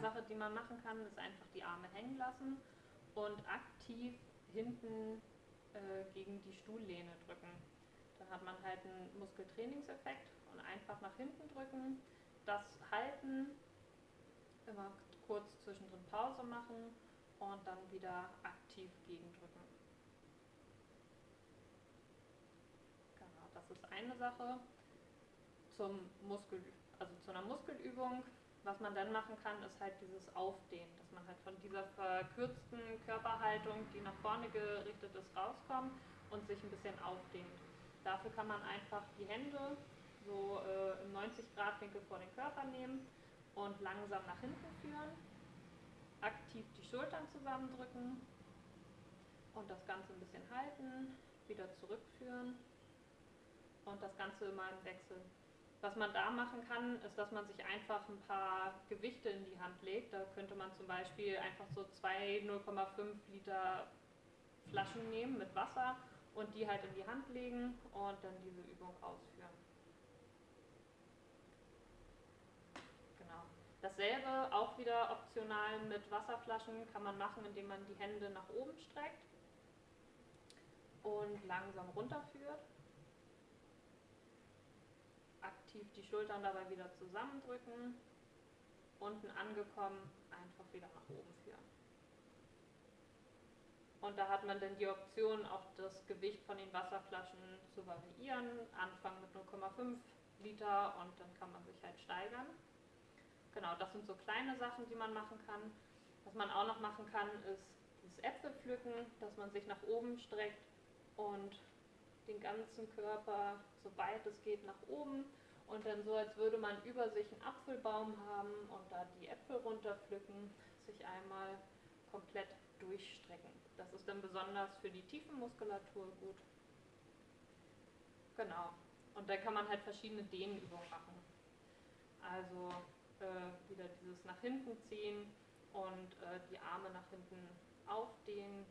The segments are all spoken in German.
Sache, die man machen kann, ist einfach die Arme hängen lassen und aktiv hinten äh, gegen die Stuhllehne drücken. Dann hat man halt einen Muskeltrainingseffekt und einfach nach hinten drücken, das halten, immer kurz zwischendrin Pause machen und dann wieder aktiv gegendrücken. Genau, das ist eine Sache. Zum Muskel, also zu einer Muskelübung, was man dann machen kann, ist halt dieses Aufdehnen, dass man halt von dieser verkürzten Körperhaltung, die nach vorne gerichtet ist, rauskommt und sich ein bisschen aufdehnt. Dafür kann man einfach die Hände so äh, im 90 Grad Winkel vor den Körper nehmen und langsam nach hinten führen aktiv die Schultern zusammendrücken und das Ganze ein bisschen halten, wieder zurückführen und das Ganze immer im Wechsel. Was man da machen kann, ist, dass man sich einfach ein paar Gewichte in die Hand legt. Da könnte man zum Beispiel einfach so zwei 0,5 Liter Flaschen nehmen mit Wasser und die halt in die Hand legen und dann diese Übung ausführen. Dasselbe auch wieder optional mit Wasserflaschen kann man machen, indem man die Hände nach oben streckt und langsam runterführt. Aktiv die Schultern dabei wieder zusammendrücken. Unten angekommen, einfach wieder nach oben führen. Und da hat man dann die Option, auch das Gewicht von den Wasserflaschen zu variieren. Anfangen mit 0,5 Liter und dann kann man sich halt steigern. Genau, das sind so kleine Sachen, die man machen kann. Was man auch noch machen kann, ist das Äpfelpflücken, dass man sich nach oben streckt und den ganzen Körper, soweit es geht, nach oben und dann so, als würde man über sich einen Apfelbaum haben und da die Äpfel runterpflücken, sich einmal komplett durchstrecken. Das ist dann besonders für die Tiefenmuskulatur gut. Genau. Und da kann man halt verschiedene Dehnübungen machen. Also äh, wieder dieses nach hinten ziehen und äh, die Arme nach hinten aufdehnen.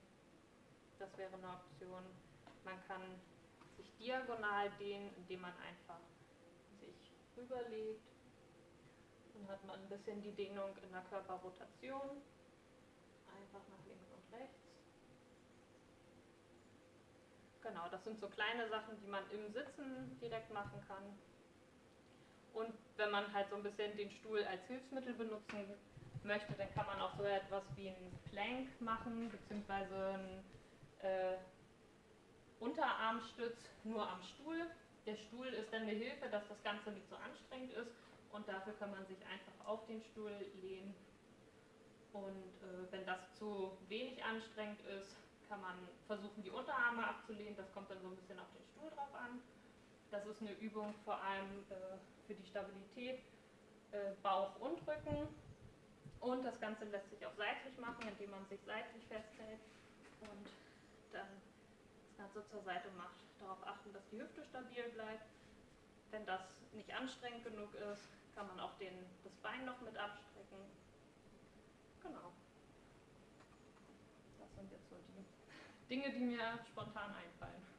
Das wäre eine Option. Man kann sich diagonal dehnen, indem man einfach sich rüberlegt. Dann hat man ein bisschen die Dehnung in der Körperrotation. Einfach nach links und rechts. Genau, das sind so kleine Sachen, die man im Sitzen direkt machen kann. Und wenn man halt so ein bisschen den Stuhl als Hilfsmittel benutzen möchte, dann kann man auch so etwas wie einen Plank machen, beziehungsweise einen äh, Unterarmstütz nur am Stuhl. Der Stuhl ist dann eine Hilfe, dass das Ganze nicht so anstrengend ist und dafür kann man sich einfach auf den Stuhl lehnen. Und äh, wenn das zu wenig anstrengend ist, kann man versuchen, die Unterarme abzulehnen. Das kommt dann so ein bisschen auf den Stuhl drauf an. Das ist eine Übung vor allem äh, für die Stabilität äh, Bauch und Rücken. Und das Ganze lässt sich auch seitlich machen, indem man sich seitlich festhält und zur Seite macht. Darauf achten, dass die Hüfte stabil bleibt. Wenn das nicht anstrengend genug ist, kann man auch den, das Bein noch mit abstrecken. Genau. Das sind jetzt so die Dinge, die mir spontan einfallen.